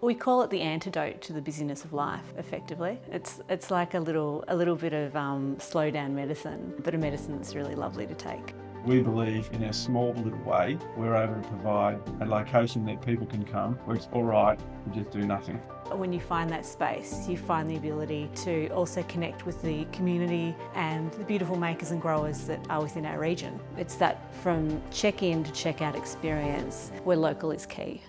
We call it the antidote to the busyness of life, effectively. It's, it's like a little, a little bit of um, slow down medicine, but a medicine that's really lovely to take. We believe in a small little way we're able to provide a location that people can come where it's all right to just do nothing. When you find that space, you find the ability to also connect with the community and the beautiful makers and growers that are within our region. It's that from check-in to check-out experience where local is key.